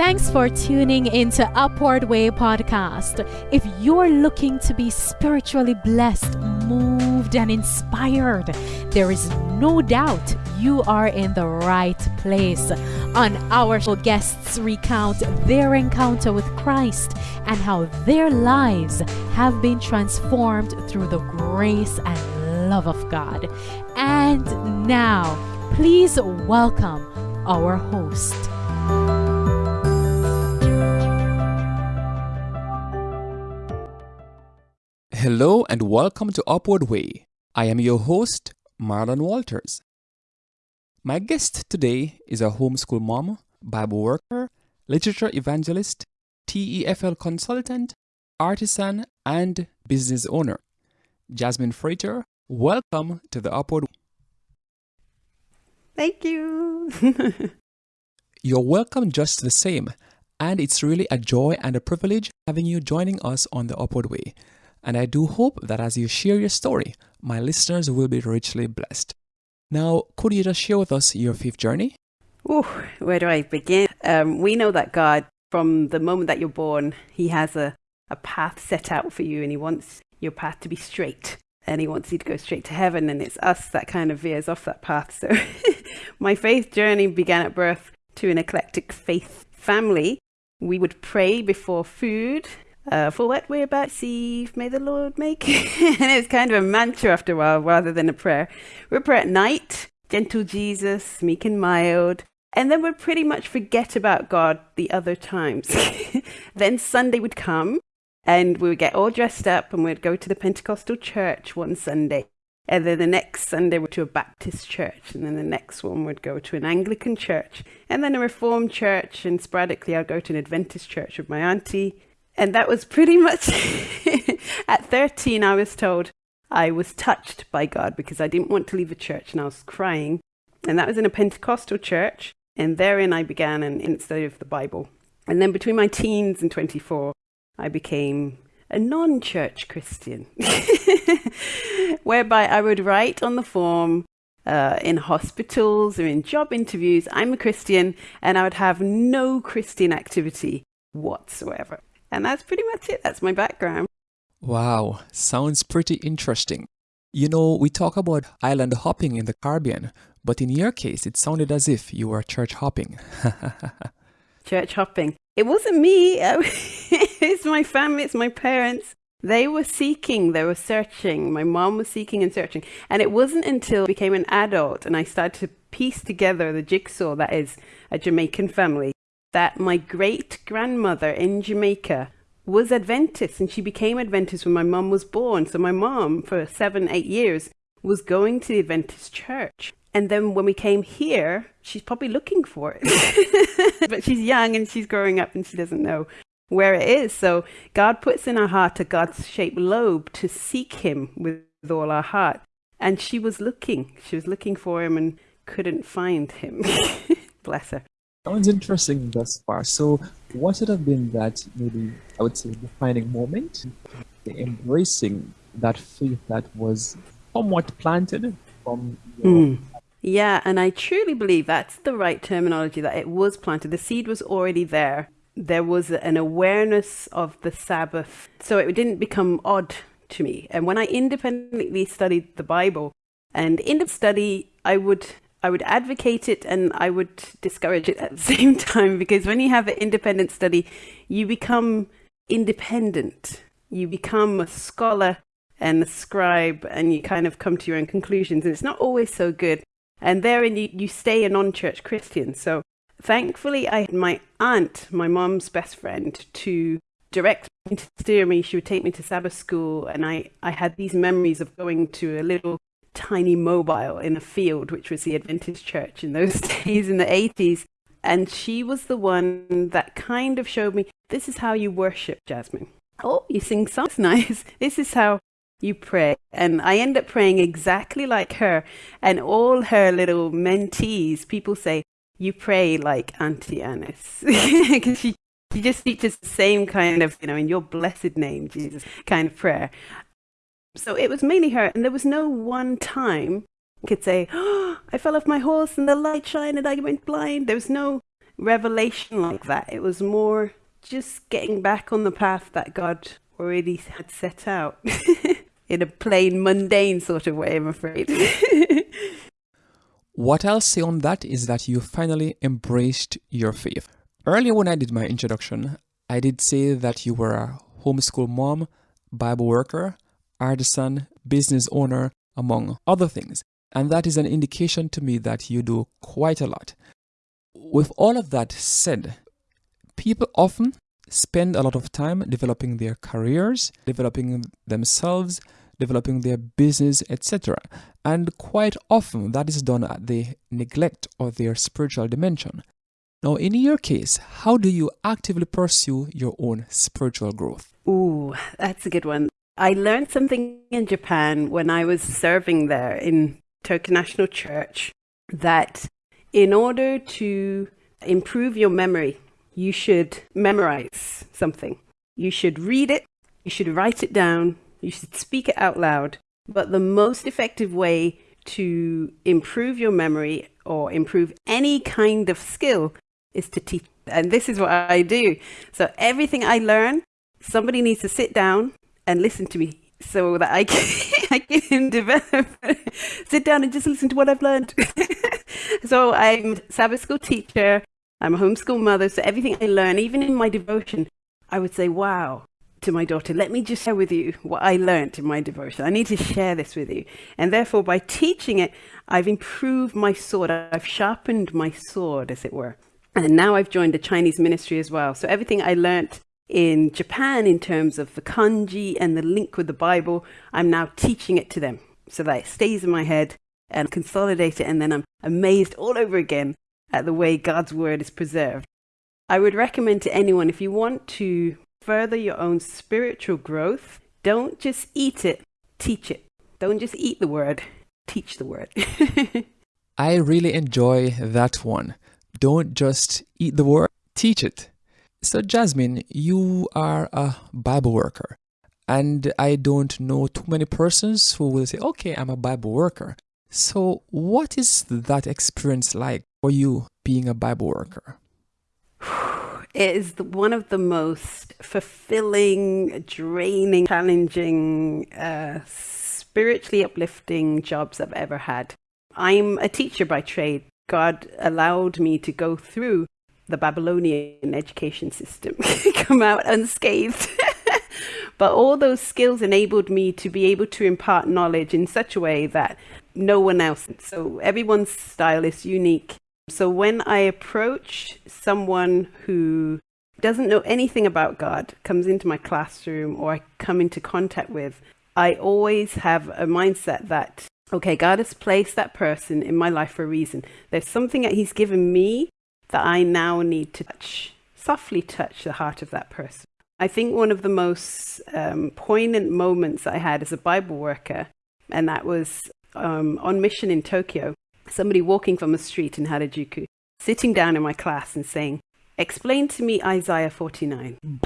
Thanks for tuning into Upward Way podcast. If you're looking to be spiritually blessed, moved, and inspired, there is no doubt you are in the right place. On our show, guests recount their encounter with Christ and how their lives have been transformed through the grace and love of God. And now, please welcome our host. Hello and welcome to Upward Way. I am your host, Marlon Walters. My guest today is a homeschool mom, Bible worker, literature evangelist, TEFL consultant, artisan, and business owner. Jasmine Frater, welcome to the Upward Way. Thank you. You're welcome just the same, and it's really a joy and a privilege having you joining us on the Upward Way. And I do hope that as you share your story, my listeners will be richly blessed. Now, could you just share with us your faith journey? Ooh, where do I begin? Um, we know that God, from the moment that you're born, He has a, a path set out for you and He wants your path to be straight and He wants you to go straight to heaven. And it's us that kind of veers off that path. So my faith journey began at birth to an eclectic faith family. We would pray before food uh, for what we're about to see, may the Lord make. and it's kind of a mantra after a while rather than a prayer. We pray at night, gentle Jesus, meek and mild. And then we'd pretty much forget about God the other times. then Sunday would come and we would get all dressed up and we'd go to the Pentecostal church one Sunday. And then the next Sunday we'd to a Baptist church. And then the next one would go to an Anglican church. And then a Reformed church. And sporadically I'd go to an Adventist church with my auntie and that was pretty much at 13, I was told I was touched by God because I didn't want to leave a church and I was crying. And that was in a Pentecostal church. And therein I began an study of the Bible. And then between my teens and 24, I became a non church Christian, whereby I would write on the form uh, in hospitals or in job interviews, I'm a Christian, and I would have no Christian activity whatsoever. And that's pretty much it. That's my background. Wow, sounds pretty interesting. You know, we talk about island hopping in the Caribbean, but in your case, it sounded as if you were church hopping. church hopping. It wasn't me. it's my family, it's my parents. They were seeking, they were searching. My mom was seeking and searching. And it wasn't until I became an adult and I started to piece together the jigsaw that is a Jamaican family that my great grandmother in Jamaica was Adventist and she became Adventist when my mum was born. So my mum, for seven, eight years, was going to the Adventist church. And then when we came here, she's probably looking for it. but she's young and she's growing up and she doesn't know where it is. So God puts in our heart a God's shaped lobe to seek him with all our heart. And she was looking. She was looking for him and couldn't find him. Bless her. Sounds interesting thus far. So, what should have been that maybe I would say defining moment, embracing that faith that was somewhat planted from your mm. Yeah, and I truly believe that's the right terminology that it was planted. The seed was already there. There was an awareness of the Sabbath. So it didn't become odd to me. And when I independently studied the Bible, and in the study, I would I would advocate it and I would discourage it at the same time because when you have an independent study, you become independent. You become a scholar and a scribe and you kind of come to your own conclusions and it's not always so good. And therein you, you stay a non-church Christian. So thankfully I had my aunt, my mom's best friend, to direct me to steer me. She would take me to Sabbath school and I, I had these memories of going to a little tiny mobile in a field, which was the Adventist church in those days in the 80s. And she was the one that kind of showed me this is how you worship, Jasmine. Oh, you sing songs nice. This is how you pray. And I end up praying exactly like her. And all her little mentees, people say, you pray like Auntie Annis. Because she, she just teaches the same kind of, you know, in your blessed name, Jesus, kind of prayer. So it was mainly her, and there was no one time I could say, oh, I fell off my horse and the light shined and I went blind. There was no revelation like that. It was more just getting back on the path that God already had set out in a plain, mundane sort of way, I'm afraid. what I'll say on that is that you finally embraced your faith. Earlier, when I did my introduction, I did say that you were a homeschool mom, Bible worker, artisan, business owner, among other things. And that is an indication to me that you do quite a lot. With all of that said, people often spend a lot of time developing their careers, developing themselves, developing their business, etc. And quite often that is done at the neglect of their spiritual dimension. Now, in your case, how do you actively pursue your own spiritual growth? Ooh, that's a good one. I learned something in Japan when I was serving there in Tokyo National Church that in order to improve your memory, you should memorize something. You should read it, you should write it down, you should speak it out loud. But the most effective way to improve your memory or improve any kind of skill is to teach. And this is what I do. So everything I learn, somebody needs to sit down and listen to me so that I can, I can develop, sit down and just listen to what I've learned. so I'm Sabbath school teacher. I'm a homeschool mother. So everything I learn, even in my devotion, I would say, wow, to my daughter, let me just share with you what I learned in my devotion. I need to share this with you. And therefore, by teaching it, I've improved my sword. I've sharpened my sword, as it were. And now I've joined the Chinese ministry as well. So everything I learnt in Japan in terms of the kanji and the link with the Bible, I'm now teaching it to them so that it stays in my head and consolidate it. And then I'm amazed all over again at the way God's word is preserved. I would recommend to anyone if you want to further your own spiritual growth, don't just eat it, teach it. Don't just eat the word, teach the word. I really enjoy that one. Don't just eat the word, teach it. So, Jasmine, you are a Bible worker, and I don't know too many persons who will say, Okay, I'm a Bible worker. So, what is that experience like for you being a Bible worker? It is one of the most fulfilling, draining, challenging, uh, spiritually uplifting jobs I've ever had. I'm a teacher by trade. God allowed me to go through the Babylonian education system, come out unscathed. but all those skills enabled me to be able to impart knowledge in such a way that no one else. So everyone's style is unique. So when I approach someone who doesn't know anything about God, comes into my classroom or I come into contact with, I always have a mindset that, okay, God has placed that person in my life for a reason. There's something that He's given me that I now need to touch, softly touch the heart of that person. I think one of the most um, poignant moments I had as a Bible worker, and that was um, on mission in Tokyo somebody walking from a street in Harajuku, sitting down in my class and saying, Explain to me Isaiah 49.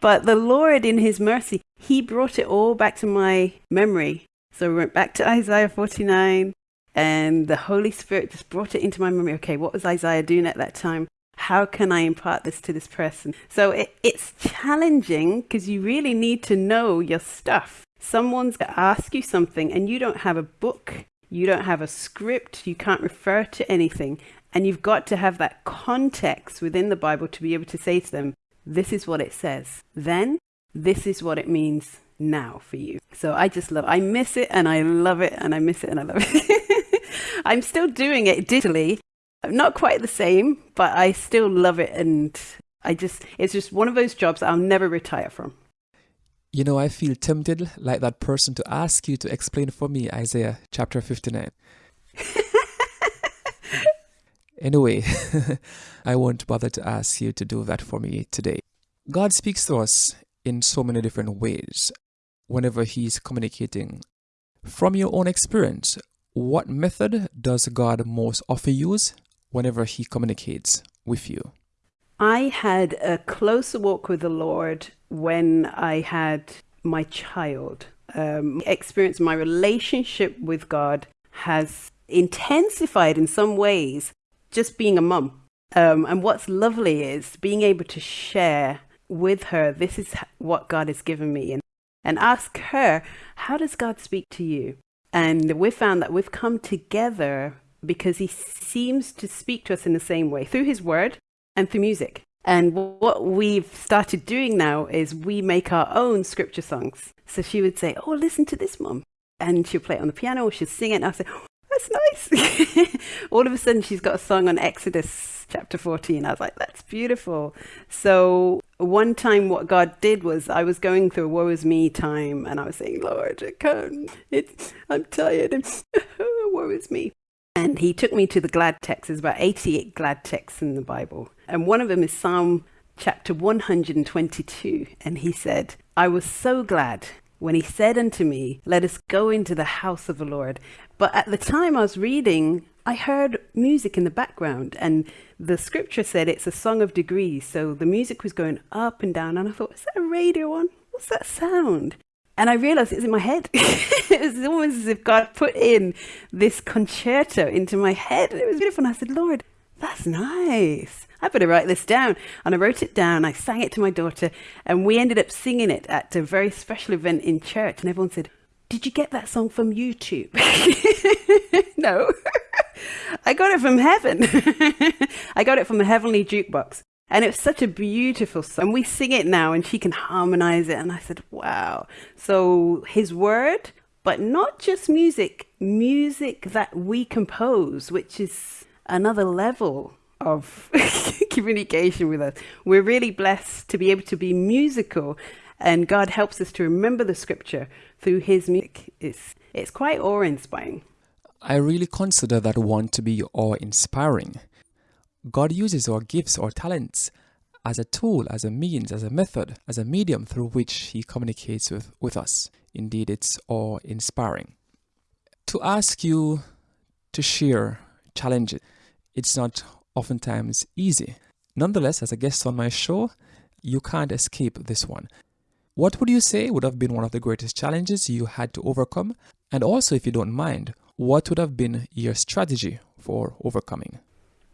but the Lord, in His mercy, He brought it all back to my memory. So we went back to Isaiah 49, and the Holy Spirit just brought it into my memory. Okay, what was Isaiah doing at that time? How can I impart this to this person? So it, it's challenging because you really need to know your stuff someone's going to ask you something and you don't have a book, you don't have a script, you can't refer to anything, and you've got to have that context within the Bible to be able to say to them, this is what it says. Then this is what it means now for you. So I just love I miss it and I love it and I miss it and I love it. I'm still doing it digitally. Not quite the same, but I still love it and I just it's just one of those jobs I'll never retire from. You know, I feel tempted, like that person, to ask you to explain for me Isaiah chapter 59. anyway, I won't bother to ask you to do that for me today. God speaks to us in so many different ways whenever He's communicating. From your own experience, what method does God most often use whenever He communicates with you? I had a closer walk with the Lord when I had my child. Um, experience my relationship with God has intensified in some ways just being a mum. Um, and what's lovely is being able to share with her, this is what God has given me, and, and ask her, how does God speak to you? And we've found that we've come together because he seems to speak to us in the same way through his word and through music. And what we've started doing now is we make our own scripture songs. So she would say, Oh, listen to this, mom. And she'll play it on the piano she'll sing it. And I'll say, oh, That's nice. All of a sudden, she's got a song on Exodus chapter 14. I was like, That's beautiful. So, one time, what God did was I was going through a woe is me time and I was saying, Lord, I can't. It's, I'm tired woe is me. And he took me to the glad texts. There's about 88 glad texts in the Bible. And one of them is Psalm chapter 122. And he said, I was so glad when he said unto me, Let us go into the house of the Lord. But at the time I was reading, I heard music in the background, and the scripture said it's a song of degrees. So the music was going up and down, and I thought, Is that a radio on? What's that sound? And I realized it's in my head. it was almost as if God put in this concerto into my head. And it was beautiful. And I said, Lord, that's nice. I better write this down. And I wrote it down. I sang it to my daughter. And we ended up singing it at a very special event in church. And everyone said, Did you get that song from YouTube? no. I got it from heaven. I got it from a heavenly jukebox. And it's such a beautiful song. And we sing it now and she can harmonize it. And I said, wow. So his word, but not just music, music that we compose, which is another level of communication with us. We're really blessed to be able to be musical and God helps us to remember the scripture through his music. It's, it's quite awe-inspiring. I really consider that one to be awe-inspiring God uses our gifts or talents as a tool, as a means, as a method, as a medium through which He communicates with, with us. Indeed, it's awe inspiring. To ask you to share challenges, it's not oftentimes easy. Nonetheless, as a guest on my show, you can't escape this one. What would you say would have been one of the greatest challenges you had to overcome? And also, if you don't mind, what would have been your strategy for overcoming?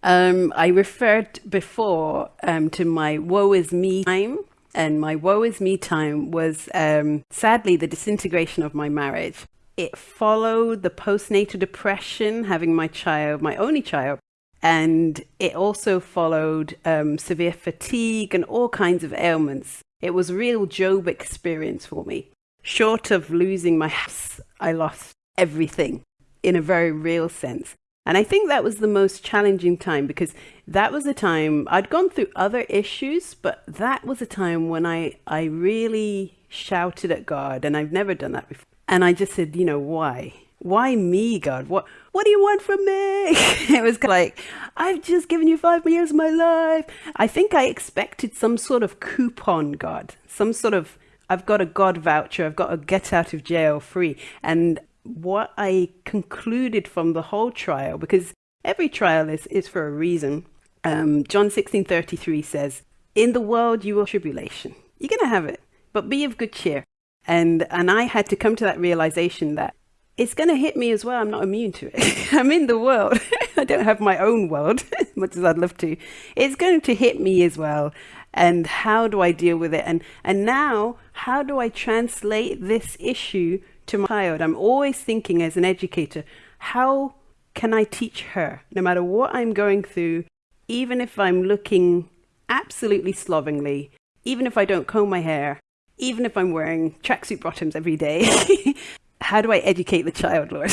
Um, I referred before um, to my woe is me time. And my woe is me time was um, sadly the disintegration of my marriage. It followed the postnatal depression, having my child, my only child. And it also followed um, severe fatigue and all kinds of ailments. It was a real Job experience for me. Short of losing my house, I lost everything in a very real sense. And I think that was the most challenging time because that was a time I'd gone through other issues, but that was a time when I, I really shouted at God and I've never done that before. And I just said, you know, why? Why me, God? What what do you want from me? it was like, I've just given you five years of my life. I think I expected some sort of coupon, God, some sort of I've got a God voucher, I've got a get out of jail free. And what I concluded from the whole trial, because every trial is, is for a reason. Um, John 16 33 says, In the world you will tribulation. You're going to have it, but be of good cheer. And, and I had to come to that realization that it's going to hit me as well. I'm not immune to it. I'm in the world. I don't have my own world, much as I'd love to. It's going to hit me as well. And how do I deal with it? And, and now, how do I translate this issue to my child, I'm always thinking as an educator, how can I teach her, no matter what I'm going through, even if I'm looking absolutely slovenly, even if I don't comb my hair, even if I'm wearing tracksuit bottoms every day, how do I educate the child, Lord?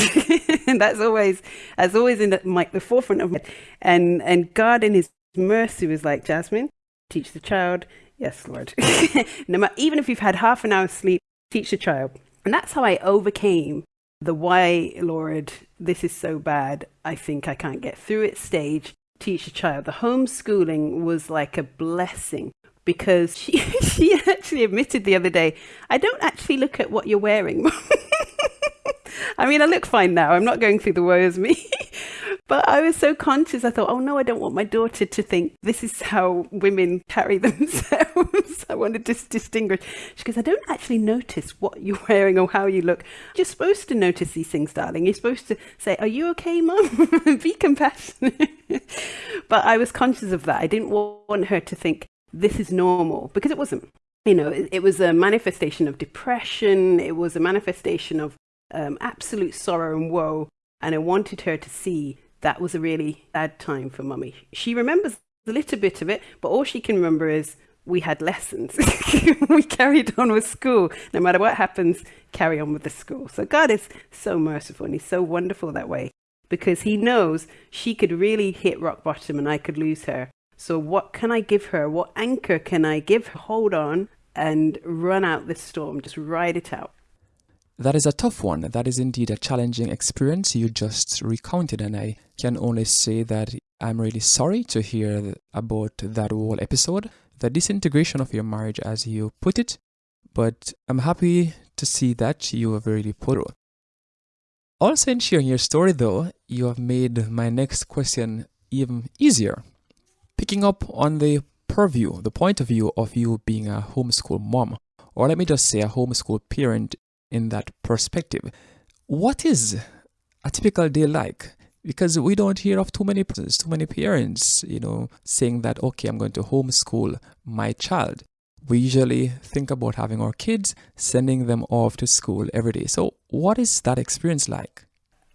and that's always, that's always in the, my, the forefront of my, and, and God in his mercy was like, Jasmine, teach the child. Yes, Lord. no matter, even if you've had half an hour's sleep, teach the child. And that's how I overcame the why, Lord, this is so bad. I think I can't get through it stage. Teach a child. The homeschooling was like a blessing because she, she actually admitted the other day, I don't actually look at what you're wearing. I mean, I look fine now. I'm not going through the woes me. But I was so conscious, I thought, oh no, I don't want my daughter to think this is how women carry themselves. I wanted to distinguish. She goes, I don't actually notice what you're wearing or how you look. You're supposed to notice these things, darling. You're supposed to say, Are you okay, mum? Be compassionate. but I was conscious of that. I didn't want her to think this is normal because it wasn't. You know, it, it was a manifestation of depression, it was a manifestation of um, absolute sorrow and woe. And I wanted her to see that was a really bad time for mummy. She remembers a little bit of it, but all she can remember is we had lessons. we carried on with school. No matter what happens, carry on with the school. So God is so merciful and He's so wonderful that way because He knows she could really hit rock bottom and I could lose her. So, what can I give her? What anchor can I give her? Hold on and run out this storm, just ride it out. That is a tough one. That is indeed a challenging experience you just recounted, and I can only say that I'm really sorry to hear about that whole episode, the disintegration of your marriage, as you put it. But I'm happy to see that you have really put. Also, in sharing your story, though, you have made my next question even easier. Picking up on the purview, the point of view of you being a homeschool mom, or let me just say a homeschool parent in that perspective. What is a typical day like? Because we don't hear of too many too many parents, you know, saying that okay, I'm going to homeschool my child. We usually think about having our kids, sending them off to school every day. So, what is that experience like?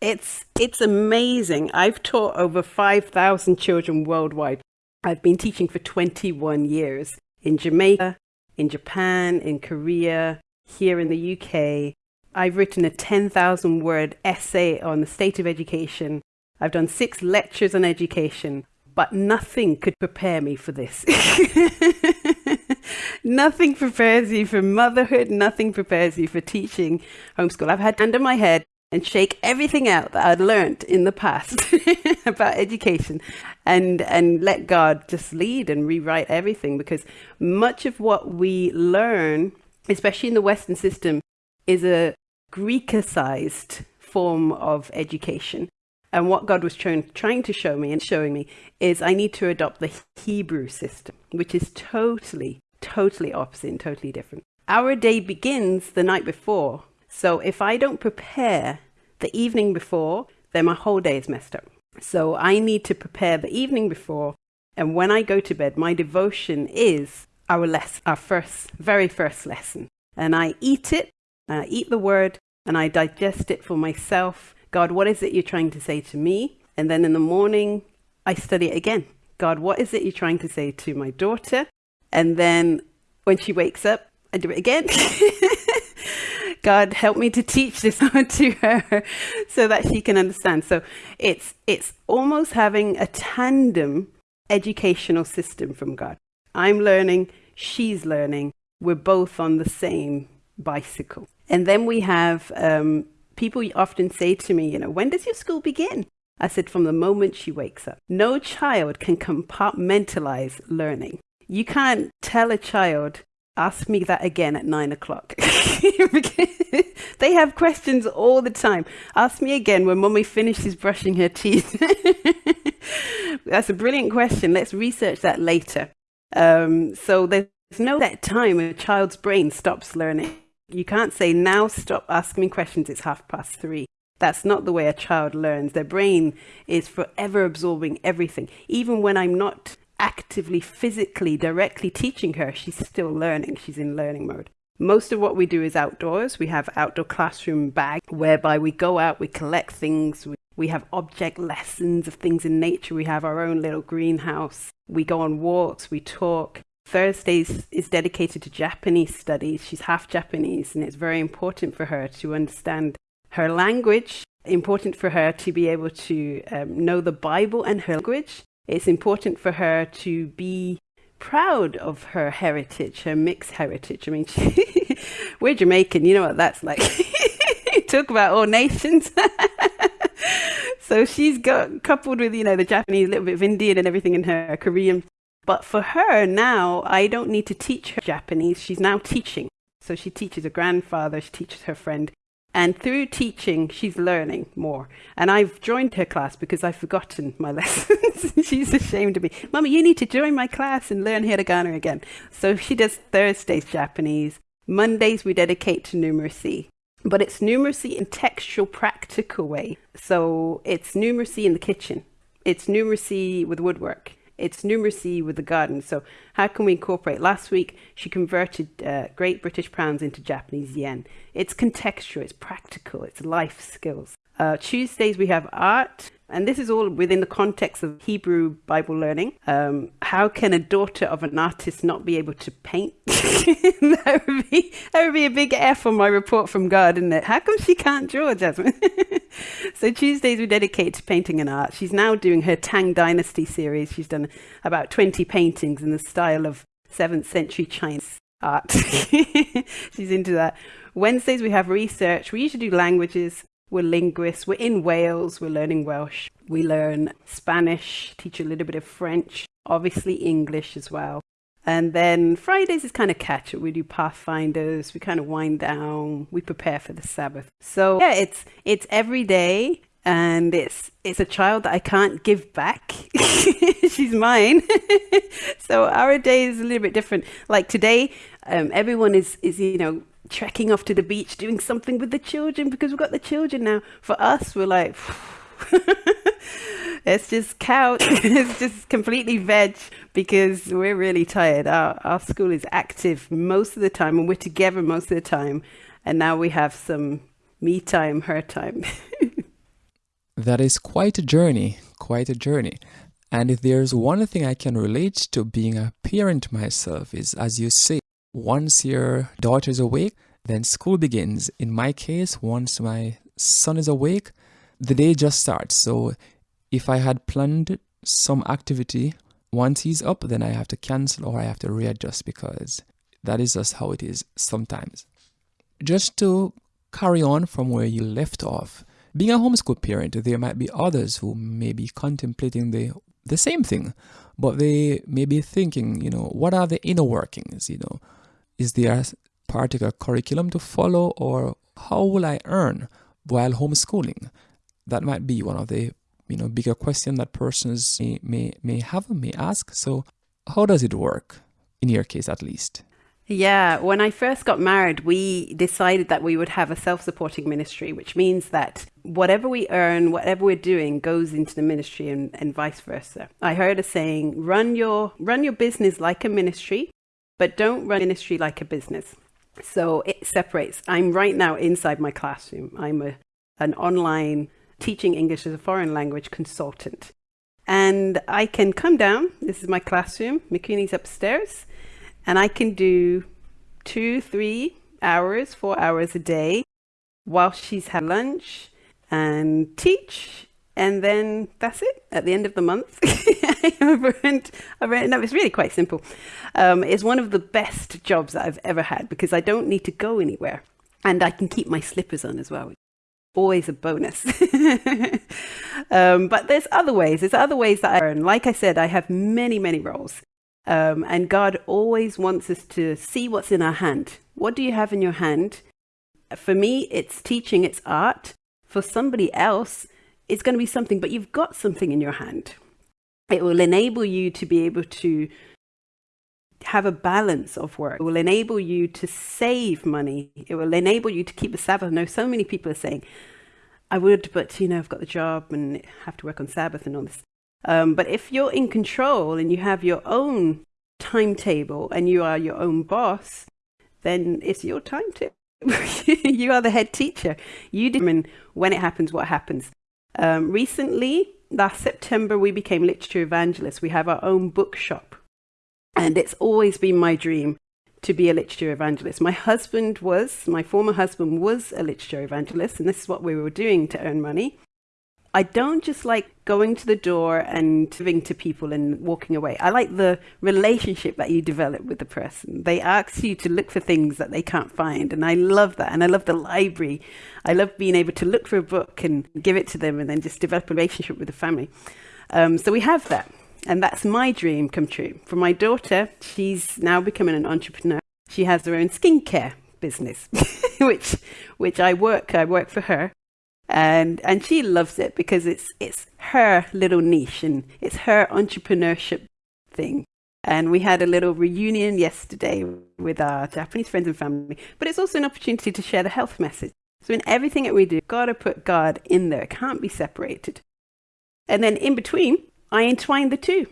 It's it's amazing. I've taught over 5,000 children worldwide. I've been teaching for 21 years in Jamaica, in Japan, in Korea, here in the UK. I've written a 10,000 word essay on the state of education. I've done six lectures on education, but nothing could prepare me for this. nothing prepares you for motherhood, nothing prepares you for teaching homeschool. I've had under my head and shake everything out that I'd learned in the past about education and and let God just lead and rewrite everything because much of what we learn especially in the Western system, is a Greekicized form of education. And what God was trying, trying to show me and showing me is I need to adopt the Hebrew system, which is totally, totally opposite and totally different. Our day begins the night before. So if I don't prepare the evening before, then my whole day is messed up. So I need to prepare the evening before. And when I go to bed, my devotion is our our first, very first lesson. And I eat it, I eat the word, and I digest it for myself. God, what is it you're trying to say to me? And then in the morning, I study it again. God, what is it you're trying to say to my daughter? And then when she wakes up, I do it again. God, help me to teach this to her so that she can understand. So it's it's almost having a tandem educational system from God. I'm learning, she's learning. We're both on the same bicycle. And then we have um, people often say to me, you know, when does your school begin? I said, from the moment she wakes up. No child can compartmentalize learning. You can't tell a child, ask me that again at nine o'clock. they have questions all the time. Ask me again when mommy finishes brushing her teeth. That's a brilliant question. Let's research that later. Um, so there's no that time a child's brain stops learning. You can't say, now stop asking me questions, it's half past three. That's not the way a child learns. Their brain is forever absorbing everything. Even when I'm not actively, physically, directly teaching her, she's still learning. She's in learning mode. Most of what we do is outdoors. We have outdoor classroom bag whereby we go out, we collect things, we, we have object lessons of things in nature. We have our own little greenhouse. We go on walks, we talk. Thursdays is dedicated to Japanese studies. She's half Japanese, and it's very important for her to understand her language, important for her to be able to um, know the Bible and her language. It's important for her to be proud of her heritage, her mixed heritage. I mean, she, we're Jamaican, you know what that's like. Talk about all nations. so she's got coupled with, you know, the Japanese, a little bit of Indian and everything in her, Korean. But for her now, I don't need to teach her Japanese. She's now teaching. So she teaches her grandfather, she teaches her friend. And through teaching, she's learning more. And I've joined her class because I've forgotten my lessons. she's ashamed of me. Mummy, you need to join my class and learn hiragana again. So she does Thursdays Japanese. Mondays we dedicate to numeracy. But it's numeracy in textual, practical way. So it's numeracy in the kitchen. It's numeracy with woodwork it's numeracy with the garden. So how can we incorporate? Last week, she converted uh, Great British pounds into Japanese yen. It's contextual, it's practical, it's life skills. Uh, Tuesdays, we have art, and this is all within the context of Hebrew Bible learning. Um, how can a daughter of an artist not be able to paint? that, would be, that would be a big F on my report from God, isn't it? How come she can't draw, Jasmine? so Tuesdays we dedicate to painting and art. She's now doing her Tang Dynasty series. She's done about 20 paintings in the style of 7th century Chinese art. She's into that. Wednesdays we have research. We usually do languages. We're linguists. We're in Wales. We're learning Welsh. We learn Spanish, teach a little bit of French, obviously English as well. And then Fridays is kind of catch up. We do pathfinders. We kind of wind down. We prepare for the Sabbath. So yeah, it's it's every day, and it's it's a child that I can't give back. She's mine. so our day is a little bit different. Like today, um, everyone is is you know trekking off to the beach, doing something with the children because we've got the children now. For us, we're like, it's just couch, it's just completely veg because we're really tired. Our, our school is active most of the time and we're together most of the time. And now we have some me time, her time. that is quite a journey, quite a journey. And if there's one thing I can relate to being a parent myself is, as you say, once your daughter is awake, then school begins. In my case, once my son is awake, the day just starts. So if I had planned some activity, once he's up, then I have to cancel or I have to readjust because that is just how it is sometimes. Just to carry on from where you left off, being a homeschool parent, there might be others who may be contemplating the the same thing, but they may be thinking, you know, what are the inner workings, you know, is there a particular curriculum to follow or how will I earn while homeschooling? That might be one of the you know bigger question that persons may, may, may have, may ask. So how does it work in your case at least? Yeah, when I first got married, we decided that we would have a self supporting ministry, which means that whatever we earn, whatever we're doing, goes into the ministry and, and vice versa. I heard a saying run your, run your business like a ministry but don't run ministry like a business. So it separates. I'm right now inside my classroom. I'm a, an online teaching English as a foreign language consultant. And I can come down. This is my classroom. Mikuni's upstairs. And I can do two, three hours, four hours a day while she's had lunch and teach and then that's it at the end of the month. I've earned, I've earned, no it's really quite simple. Um, it's one of the best jobs that I've ever had because I don't need to go anywhere. And I can keep my slippers on as well always a bonus. Um, but there's other ways. There's other ways that I earn. Like I said I have many many roles. Um, and God always wants us to see what's in our hand. What do you have in your hand? For me it's teaching it's art. For somebody else it's going to be something, but you've got something in your hand. It will enable you to be able to have a balance of work. It will enable you to save money. It will enable you to keep a Sabbath. I know so many people are saying, I would, but you know, I've got the job and have to work on Sabbath and all this. Um, but if you're in control and you have your own timetable and you are your own boss, then it's your time timetable. you are the head teacher. You determine when it happens, what happens. Um, recently, last September, we became literature evangelists. We have our own bookshop. And it's always been my dream to be a literature evangelist. My husband was, my former husband was a literature evangelist, and this is what we were doing to earn money. I don't just like going to the door and giving to people and walking away. I like the relationship that you develop with the person. They ask you to look for things that they can't find. And I love that. And I love the library. I love being able to look for a book and give it to them and then just develop a relationship with the family. Um, so we have that. And that's my dream come true. For my daughter, she's now becoming an entrepreneur. She has her own skincare business. which which I work I work for her, and and she loves it because it's it's her little niche and it's her entrepreneurship thing. And we had a little reunion yesterday with our Japanese friends and family, but it's also an opportunity to share the health message. So in everything that we do, gotta put God in there. It can't be separated. And then in between, I entwine the two.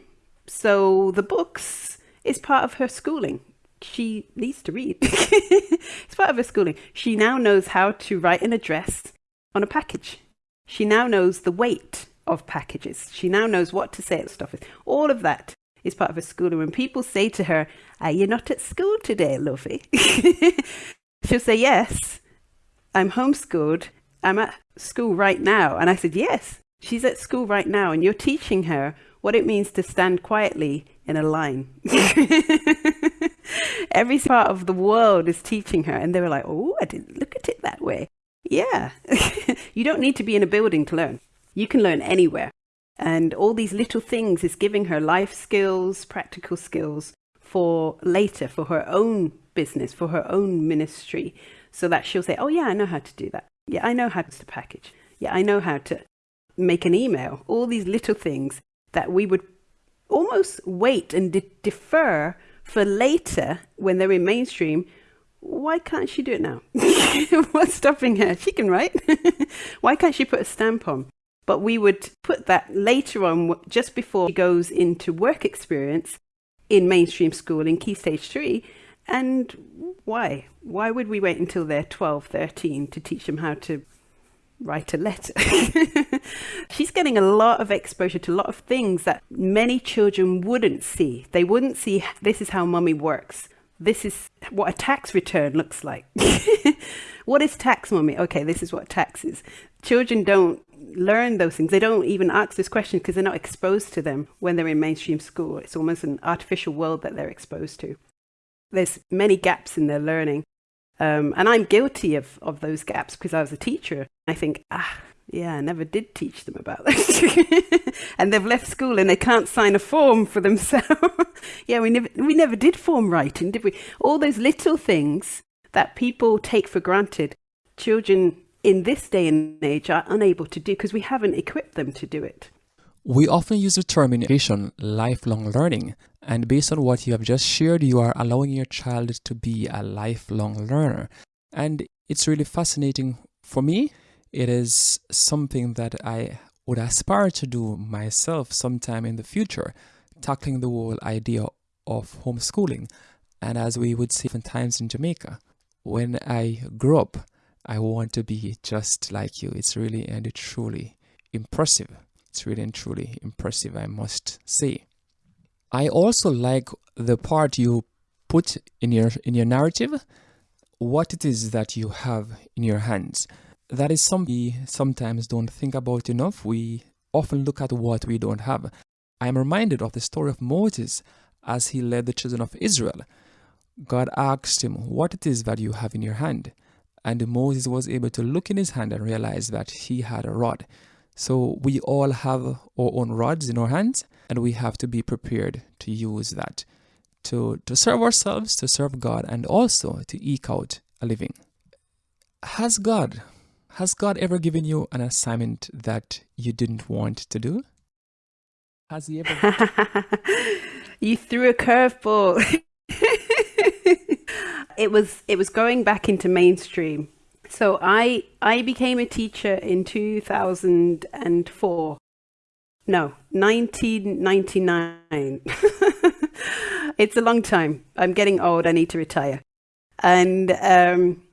So the books is part of her schooling. She needs to read. it's part of her schooling. She now knows how to write an address on a package. She now knows the weight of packages. She now knows what to say at stuff. All of that is part of her schooling. When people say to her, Are you not at school today, lovey? She'll say, Yes, I'm homeschooled. I'm at school right now. And I said, Yes, she's at school right now. And you're teaching her what it means to stand quietly in a line. Every part of the world is teaching her. And they were like, Oh, I didn't look at it that way. Yeah. you don't need to be in a building to learn. You can learn anywhere. And all these little things is giving her life skills, practical skills for later, for her own business, for her own ministry, so that she'll say, Oh, yeah, I know how to do that. Yeah, I know how to package. Yeah, I know how to make an email. All these little things that we would almost wait and de- defer for later when they're in mainstream. Why can't she do it now? What's stopping her? She can write. Why can't she put a stamp on? But we would put that later on, just before she goes into work experience in mainstream school in Key Stage 3. And why? Why would we wait until they're 12, 13 to teach them how to write a letter. She's getting a lot of exposure to a lot of things that many children wouldn't see. They wouldn't see this is how mummy works. This is what a tax return looks like. what is tax, mummy? Okay, this is what tax is. Children don't learn those things. They don't even ask this question because they're not exposed to them when they're in mainstream school. It's almost an artificial world that they're exposed to. There's many gaps in their learning. Um, and I'm guilty of, of those gaps because I was a teacher. I think, ah, yeah, I never did teach them about this. and they've left school and they can't sign a form for themselves. yeah, we never, we never did form writing, did we? All those little things that people take for granted, children in this day and age are unable to do because we haven't equipped them to do it. We often use the term in education lifelong learning, and based on what you have just shared, you are allowing your child to be a lifelong learner. And it's really fascinating for me. It is something that I would aspire to do myself sometime in the future, tackling the whole idea of homeschooling. And as we would say times in Jamaica, when I grow up, I want to be just like you. It's really and truly impressive. It's really and truly impressive, I must say. I also like the part you put in your in your narrative, what it is that you have in your hands. That is something we sometimes don't think about enough. We often look at what we don't have. I am reminded of the story of Moses as he led the children of Israel. God asked him, What it is that you have in your hand? And Moses was able to look in his hand and realize that he had a rod. So we all have our own rods in our hands, and we have to be prepared to use that to, to serve ourselves, to serve God, and also to eke out a living. Has God has God ever given you an assignment that you didn't want to do? Has he ever You threw a curveball. it was it was going back into mainstream. So I I became a teacher in 2004. No, 1999. it's a long time. I'm getting old. I need to retire. And um,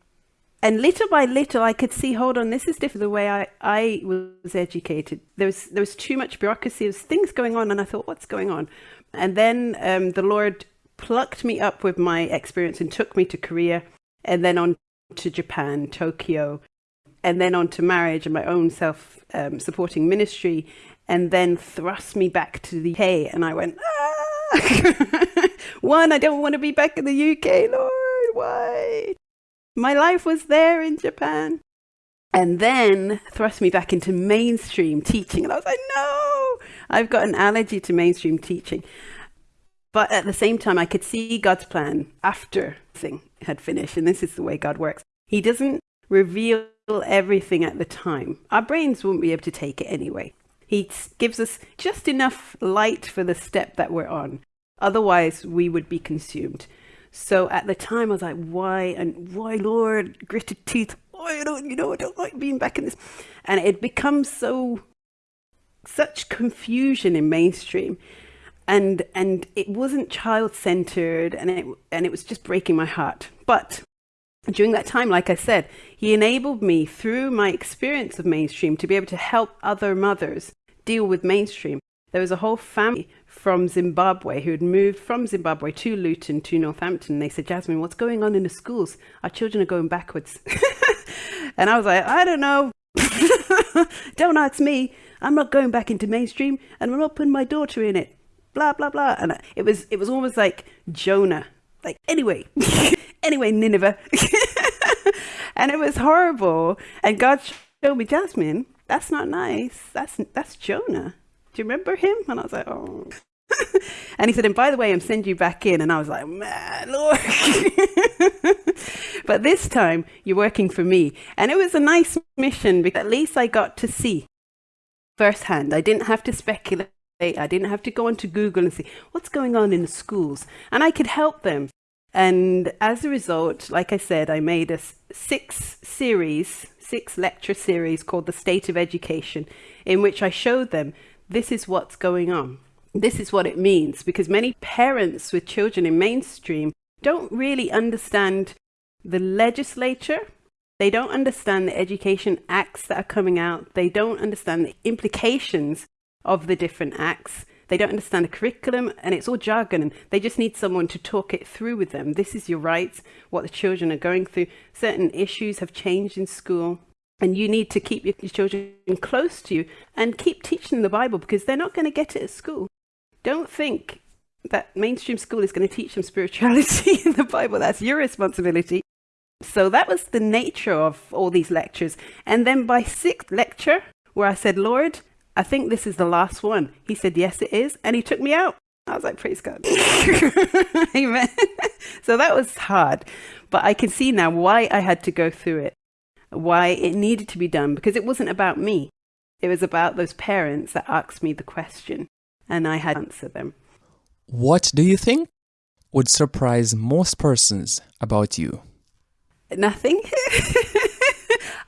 and little by little, I could see. Hold on, this is different. The way I, I was educated, there was there was too much bureaucracy. There was things going on, and I thought, what's going on? And then um, the Lord plucked me up with my experience and took me to Korea and then on to Japan, Tokyo, and then on to marriage and my own self um, supporting ministry, and then thrust me back to the UK. And I went, ah! one, I don't want to be back in the UK, Lord. Why? My life was there in Japan. And then thrust me back into mainstream teaching. And I was like, no, I've got an allergy to mainstream teaching. But at the same time, I could see God's plan after thing had finished. And this is the way God works. He doesn't reveal everything at the time. Our brains won't be able to take it anyway. He gives us just enough light for the step that we're on. Otherwise, we would be consumed. So at the time, I was like, why and why, Lord, gritted teeth. Why I don't, you know, I don't like being back in this. And it becomes so, such confusion in mainstream. And, and it wasn't child centered and it, and it was just breaking my heart. But during that time, like I said, he enabled me through my experience of mainstream to be able to help other mothers deal with mainstream. There was a whole family from Zimbabwe who had moved from Zimbabwe to Luton to Northampton. They said, Jasmine, what's going on in the schools? Our children are going backwards. and I was like, I don't know. don't ask me. I'm not going back into mainstream and I'm not putting my daughter in it. Blah, blah, blah. And it was, it was almost like Jonah. Like, anyway, anyway, Nineveh. and it was horrible. And God showed me, Jasmine, that's not nice. That's, that's Jonah. Do you remember him? And I was like, oh. and he said, and by the way, I'm sending you back in. And I was like, man, Lord. but this time you're working for me. And it was a nice mission because at least I got to see firsthand. I didn't have to speculate. I didn't have to go onto Google and see what's going on in the schools. And I could help them. And as a result, like I said, I made a six series, six lecture series called The State of Education, in which I showed them this is what's going on. This is what it means because many parents with children in mainstream don't really understand the legislature. They don't understand the education acts that are coming out. They don't understand the implications of the different acts. They don't understand the curriculum and it's all jargon and they just need someone to talk it through with them. This is your rights, what the children are going through. Certain issues have changed in school. And you need to keep your children close to you and keep teaching the Bible because they're not going to get it at school. Don't think that mainstream school is going to teach them spirituality in the Bible. That's your responsibility. So that was the nature of all these lectures. And then by sixth lecture, where I said, Lord, I think this is the last one. He said, yes, it is. And he took me out. I was like, praise God. Amen. so that was hard. But I can see now why I had to go through it why it needed to be done because it wasn't about me. It was about those parents that asked me the question and I had to answer them. What do you think would surprise most persons about you? Nothing.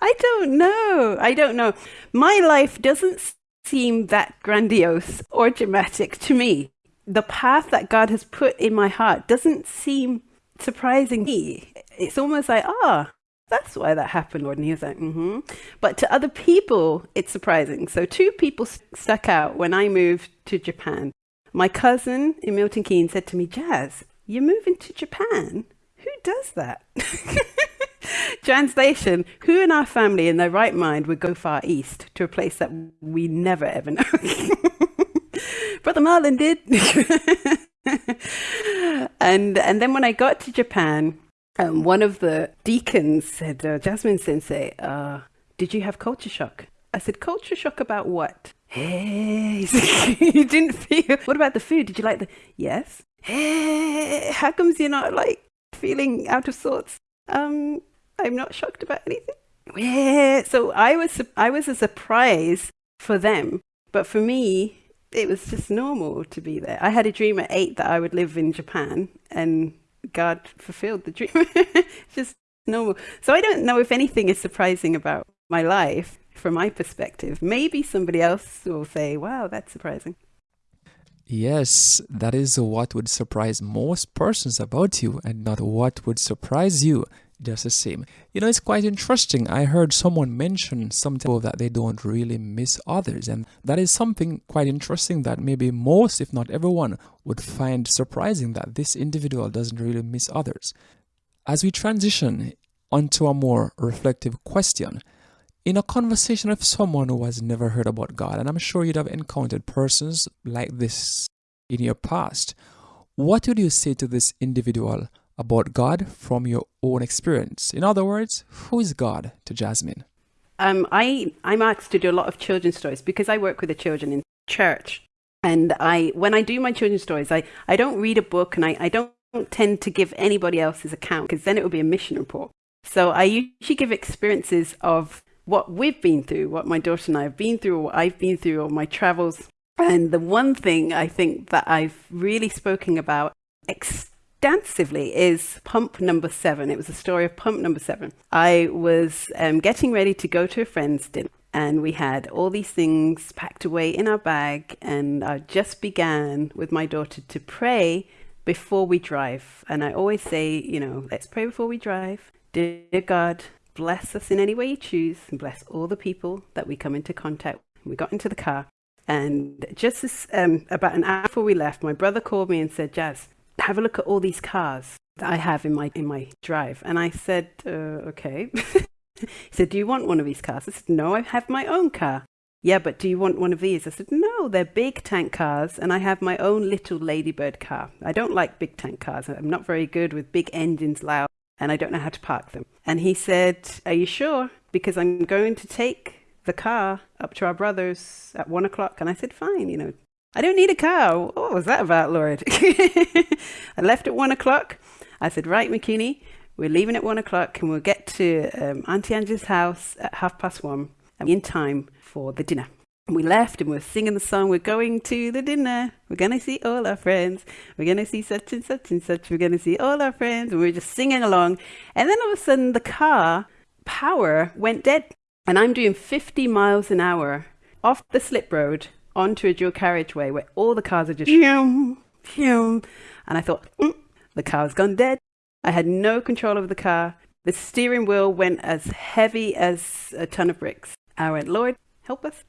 I don't know. I don't know. My life doesn't seem that grandiose or dramatic to me. The path that God has put in my heart doesn't seem surprising me. It's almost like, ah, that's why that happened, Lord. And he was like, mm-hmm. But to other people, it's surprising. So two people stuck out when I moved to Japan. My cousin in Milton Keynes said to me, Jazz, you're moving to Japan? Who does that? Translation, who in our family in their right mind would go far east to a place that we never ever know? Brother Marlon did. and and then when I got to Japan, um, one of the deacons said, uh, Jasmine Sensei, uh, did you have culture shock? I said, culture shock about what? Hey, you didn't feel. What about the food? Did you like the? Yes. Hey, how comes you're not like feeling out of sorts? Um, I'm not shocked about anything. Yeah. So I was, I was a surprise for them, but for me, it was just normal to be there. I had a dream at eight that I would live in Japan, and God fulfilled the dream. just normal. So I don't know if anything is surprising about my life from my perspective. Maybe somebody else will say, wow, that's surprising. Yes, that is what would surprise most persons about you and not what would surprise you just the same. You know, it's quite interesting. I heard someone mention something that they don't really miss others, and that is something quite interesting that maybe most, if not everyone, would find surprising that this individual doesn't really miss others. As we transition onto a more reflective question, in a conversation with someone who has never heard about God, and I'm sure you'd have encountered persons like this in your past, what would you say to this individual about God from your own experience. In other words, who is God to Jasmine? Um, I, I'm asked to do a lot of children's stories because I work with the children in church. And I, when I do my children's stories, I, I don't read a book and I, I don't tend to give anybody else's account because then it would be a mission report. So I usually give experiences of what we've been through, what my daughter and I have been through, or what I've been through, or my travels. And the one thing I think that I've really spoken about extensively is pump number seven. It was a story of pump number seven. I was um, getting ready to go to a friend's dinner and we had all these things packed away in our bag and I just began with my daughter to pray before we drive. And I always say, you know, let's pray before we drive. Dear God, bless us in any way you choose and bless all the people that we come into contact with. We got into the car and just as, um, about an hour before we left, my brother called me and said, Jazz, have a look at all these cars that I have in my, in my drive. And I said, uh, okay. he said, do you want one of these cars? I said, no, I have my own car. Yeah, but do you want one of these? I said, no, they're big tank cars, and I have my own little Ladybird car. I don't like big tank cars. I'm not very good with big engines loud, and I don't know how to park them. And he said, are you sure? Because I'm going to take the car up to our brother's at one o'clock. And I said, fine, you know, I don't need a car. What was that about, Lord? I left at one o'clock. I said, right, Mikuni, we're leaving at one o'clock and we'll get to um, Auntie Angie's house at half past one in time for the dinner. And we left and we are singing the song, We're going to the dinner. We're going to see all our friends. We're going to see such and such and such. We're going to see all our friends. And we were just singing along. And then all of a sudden, the car power went dead. And I'm doing 50 miles an hour off the slip road onto a dual carriageway where all the cars are just. And I thought, mm, the car's gone dead. I had no control over the car. The steering wheel went as heavy as a ton of bricks. I went, Lord, help us.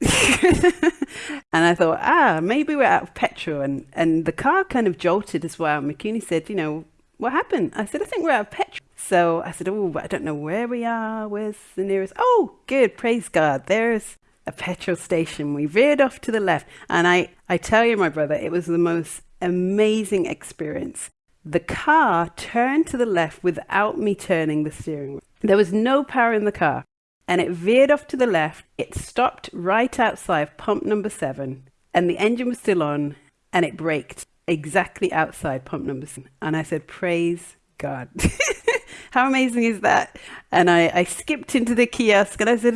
and I thought, ah, maybe we're out of petrol. And, and the car kind of jolted as well. Mikuni said, you know, what happened? I said, I think we're out of petrol. So I said, oh, I don't know where we are. Where's the nearest? Oh, good. Praise God. There's a petrol station. We veered off to the left. And I, I tell you, my brother, it was the most amazing experience. The car turned to the left without me turning the steering wheel. There was no power in the car and it veered off to the left. It stopped right outside pump number seven, and the engine was still on, and it braked exactly outside pump number seven. And I said, Praise God. How amazing is that? And I, I skipped into the kiosk and I said,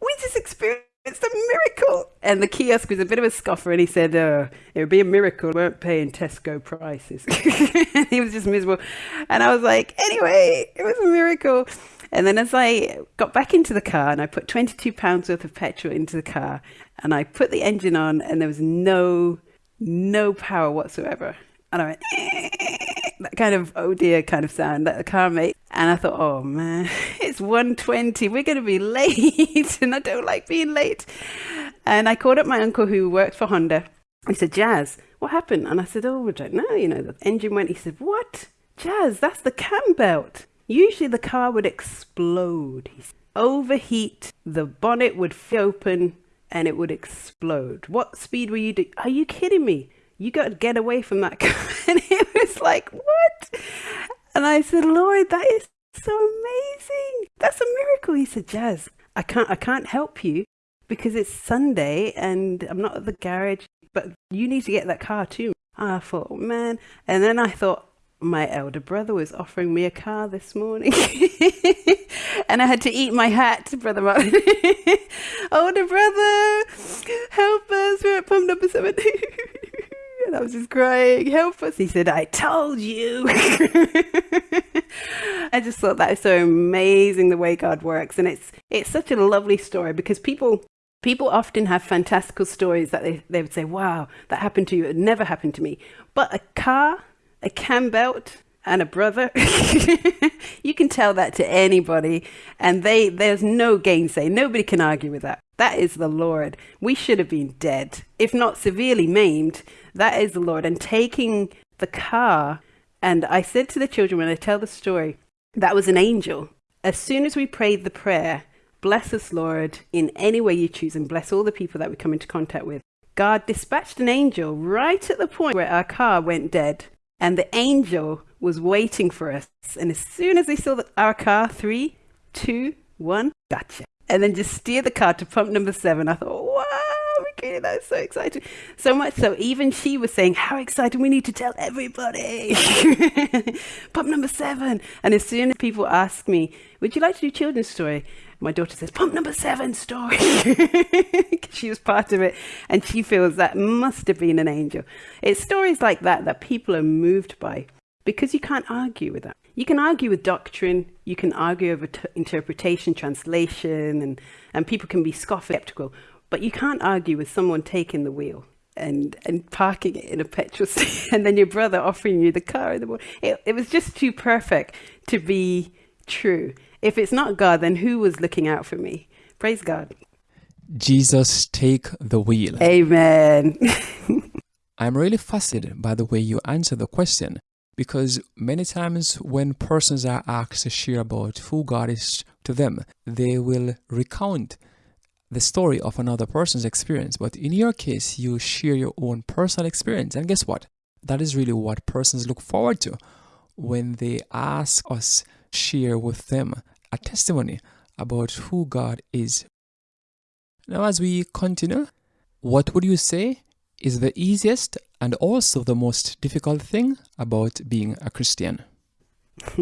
We just experienced a miracle. And the kiosk was a bit of a scoffer and he said, uh, It would be a miracle. We weren't paying Tesco prices. he was just miserable. And I was like, Anyway, it was a miracle. And then as I got back into the car and I put 22 pounds worth of petrol into the car and I put the engine on and there was no, no power whatsoever. And I went, that kind of oh dear kind of sound that the car made. And I thought, oh man, it's 120. We're going to be late. and I don't like being late. And I called up my uncle who worked for Honda. He said, Jazz, what happened? And I said, oh, I don't know. You know, the engine went. He said, what? Jazz, that's the cam belt. Usually the car would explode. He said, Overheat, the bonnet would open and it would explode. What speed were you doing? Are you kidding me? You got to get away from that car. And it was like, what? And I said, Lord, that is so amazing. That's a miracle. He said, Jazz, I can't, I can't help you because it's Sunday and I'm not at the garage, but you need to get that car too. I thought, man. And then I thought, my elder brother was offering me a car this morning. and I had to eat my hat, Brother older brother, help us. We're at pump number seven. and I was just crying, help us. He said, I told you. I just thought that is so amazing the way God works. And it's it's such a lovely story because people people often have fantastical stories that they, they would say, wow, that happened to you. It never happened to me. But a car a cam belt and a brother. you can tell that to anybody, and they there's no gainsay. Nobody can argue with that. That is the Lord. We should have been dead, if not severely maimed. That is the Lord. And taking the car, and I said to the children when I tell the story, that was an angel. As soon as we prayed the prayer, bless us, Lord, in any way you choose, and bless all the people that we come into contact with. God dispatched an angel right at the point where our car went dead and the angel was waiting for us. And as soon as they saw the, our car, three, two, one, gotcha. And then just steer the car to pump number seven. I thought, okay, that's so exciting. So much so, even she was saying, How exciting, we need to tell everybody. Pump number seven. And as soon as people ask me, Would you like to do children's story? My daughter says, Pump number seven story. she was part of it. And she feels that must have been an angel. It's stories like that that people are moved by because you can't argue with that. You can argue with doctrine, you can argue over interpretation, translation, and, and people can be scoffing, skeptical, but you can't argue with someone taking the wheel and, and parking it in a petrol station and then your brother offering you the car in the morning. It, it was just too perfect to be true. If it's not God, then who was looking out for me? Praise God. Jesus, take the wheel. Amen. I'm really fascinated by the way you answer the question because many times when persons are asked to share about who God is to them, they will recount the story of another person's experience. But in your case, you share your own personal experience. And guess what? That is really what persons look forward to when they ask us share with them a testimony about who God is. Now, as we continue, what would you say is the easiest and also the most difficult thing about being a Christian?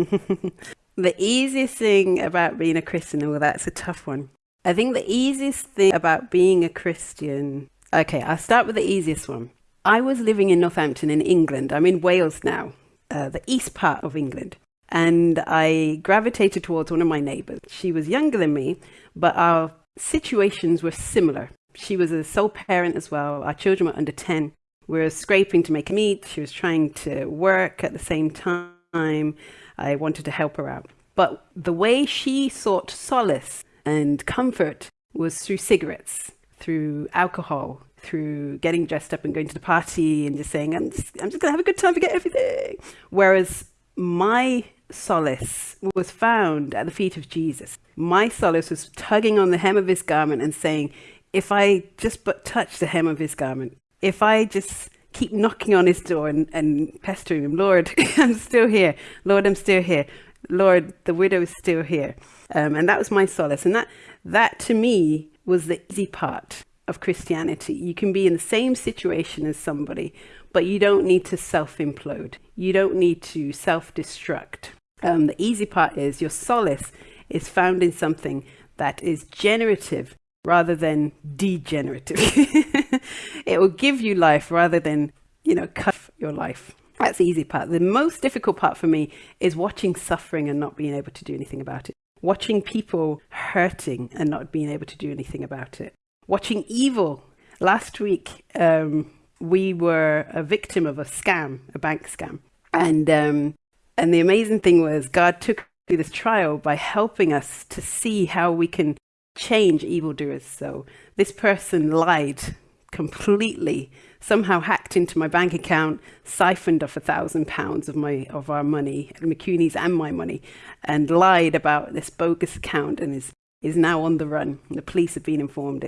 the easiest thing about being a Christian, well, that's a tough one. I think the easiest thing about being a Christian, okay, I'll start with the easiest one. I was living in Northampton in England. I'm in Wales now, uh, the east part of England. And I gravitated towards one of my neighbors. She was younger than me, but our situations were similar. She was a sole parent as well. Our children were under 10. We were scraping to make a meat. She was trying to work at the same time. I wanted to help her out. But the way she sought solace and comfort was through cigarettes, through alcohol, through getting dressed up and going to the party and just saying, I'm just, I'm just going to have a good time, forget everything. Whereas my solace was found at the feet of Jesus. My solace was tugging on the hem of his garment and saying, if I just but touch the hem of his garment, if I just keep knocking on his door and, and pestering him, Lord, I'm still here. Lord, I'm still here. Lord, the widow is still here. Um, and that was my solace. And that, that to me was the easy part of Christianity. You can be in the same situation as somebody, but you don't need to self implode. You don't need to self destruct. Um, the easy part is your solace is found in something that is generative rather than degenerative. it will give you life rather than, you know, cut your life. That's the easy part. The most difficult part for me is watching suffering and not being able to do anything about it. Watching people hurting and not being able to do anything about it. Watching evil. Last week, um, we were a victim of a scam, a bank scam. And, um, and the amazing thing was God took through this trial by helping us to see how we can change evildoers. So this person lied completely, somehow hacked into my bank account, siphoned off a thousand pounds of my of our money, Mikuni's and my money, and lied about this bogus account and is is now on the run. The police have been informed.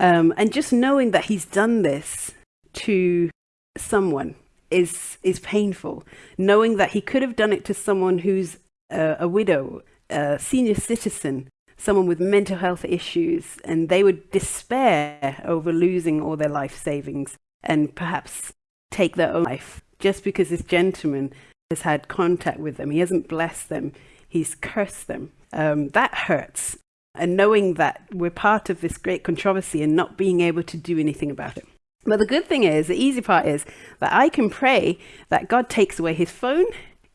Um, and just knowing that he's done this to someone is is painful. Knowing that he could have done it to someone who's a widow, a senior citizen, someone with mental health issues and they would despair over losing all their life savings and perhaps take their own life just because this gentleman has had contact with them. He hasn't blessed them, he's cursed them. Um, that hurts. And knowing that we're part of this great controversy and not being able to do anything about it. But the good thing is, the easy part is that I can pray that God takes away his phone,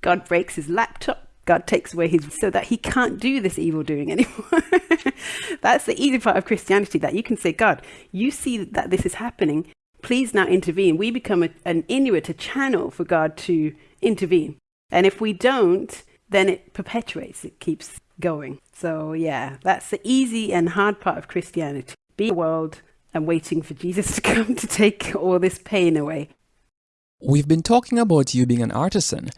God breaks his laptop, God takes away his so that he can't do this evil doing anymore. That's the easy part of Christianity that you can say, God, you see that this is happening. Please now intervene. We become a, an Inuit, a channel for God to intervene. And if we don't, then it perpetuates, it keeps going. So, yeah, that's the easy and hard part of Christianity. Be the world and waiting for Jesus to come to take all this pain away. We've been talking about you being an artisan,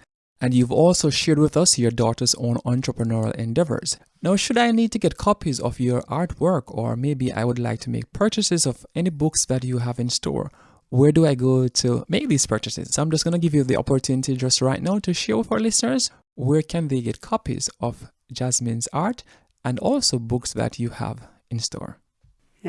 and you've also shared with us your daughter's own entrepreneurial endeavors. Now, should I need to get copies of your artwork, or maybe I would like to make purchases of any books that you have in store, where do I go to make these purchases? So I'm just going to give you the opportunity just right now to share with our listeners where can they get copies of Jasmine's art and also books that you have in store.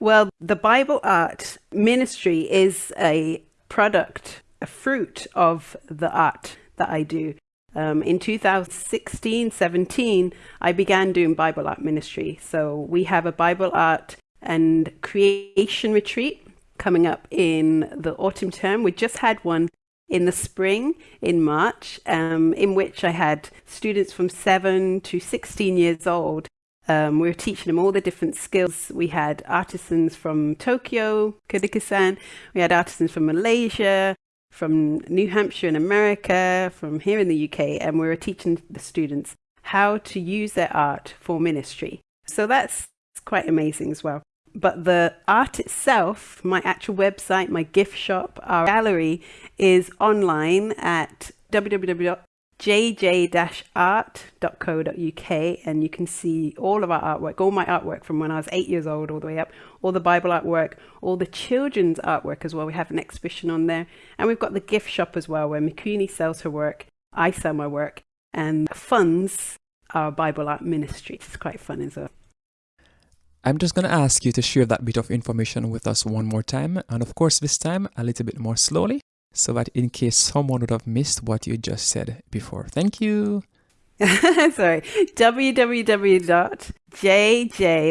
well, the Bible art ministry is a product, a fruit of the art that I do. Um, in 2016 17, I began doing Bible art ministry. So we have a Bible art and creation retreat coming up in the autumn term. We just had one in the spring in March, um, in which I had students from 7 to 16 years old. Um, we were teaching them all the different skills. We had artisans from Tokyo, Kyrgyzstan. We had artisans from Malaysia, from New Hampshire in America, from here in the UK, and we were teaching the students how to use their art for ministry. So that's quite amazing as well. But the art itself, my actual website, my gift shop, our gallery is online at www jj-art.co.uk and you can see all of our artwork, all my artwork from when I was eight years old all the way up, all the Bible artwork, all the children's artwork as well. We have an exhibition on there. And we've got the gift shop as well where Mikuni sells her work, I sell my work, and funds our Bible art ministry. It's quite fun as well. I'm just going to ask you to share that bit of information with us one more time, and of course, this time a little bit more slowly so that in case someone would have missed what you just said before. Thank you. Sorry. www.jj,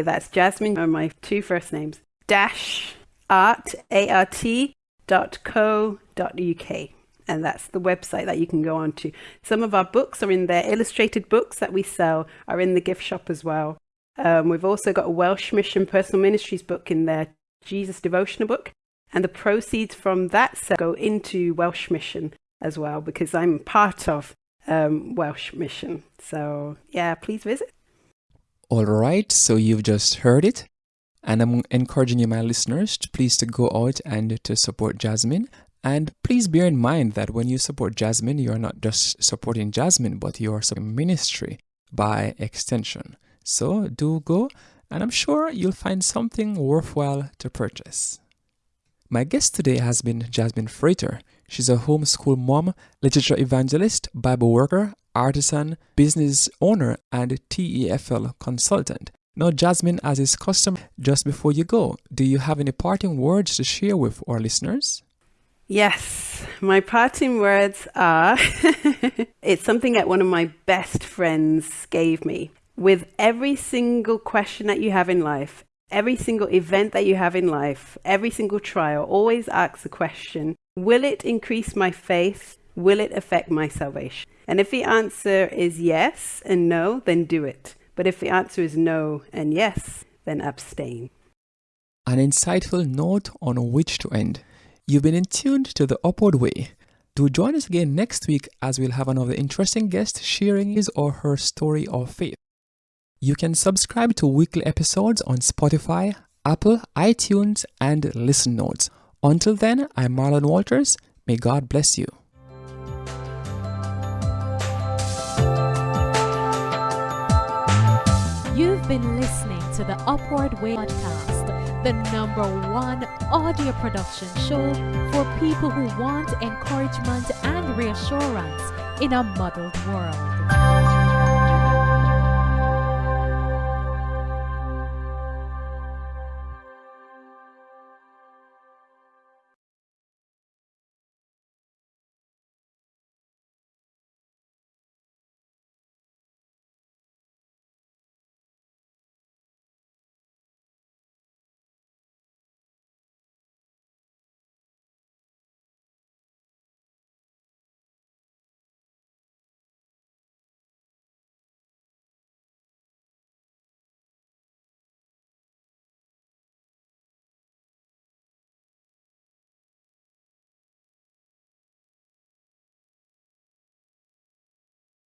that's Jasmine, are my two first names, dash art, A-R-T, dot co dot uk. And that's the website that you can go on to. Some of our books are in there. Illustrated books that we sell are in the gift shop as well. Um, we've also got a Welsh Mission Personal Ministries book in there, Jesus Devotional book and the proceeds from that go into Welsh Mission as well because I'm part of um, Welsh Mission. So yeah, please visit. All right, so you've just heard it. And I'm encouraging you, my listeners, to please to go out and to support Jasmine. And please bear in mind that when you support Jasmine, you're not just supporting Jasmine, but you're supporting ministry by extension. So do go, and I'm sure you'll find something worthwhile to purchase. My guest today has been Jasmine Frater. She's a homeschool mom, literature evangelist, Bible worker, artisan, business owner, and TEFL consultant. Now, Jasmine, as is custom, just before you go, do you have any parting words to share with our listeners? Yes, my parting words are it's something that one of my best friends gave me. With every single question that you have in life, Every single event that you have in life, every single trial, always ask the question Will it increase my faith? Will it affect my salvation? And if the answer is yes and no, then do it. But if the answer is no and yes, then abstain. An insightful note on which to end. You've been in tuned to the upward way. Do join us again next week as we'll have another interesting guest sharing his or her story of faith. You can subscribe to weekly episodes on Spotify, Apple, iTunes, and Listen Notes. Until then, I'm Marlon Walters. May God bless you. You've been listening to the Upward Way podcast, the number one audio production show for people who want encouragement and reassurance in a muddled world.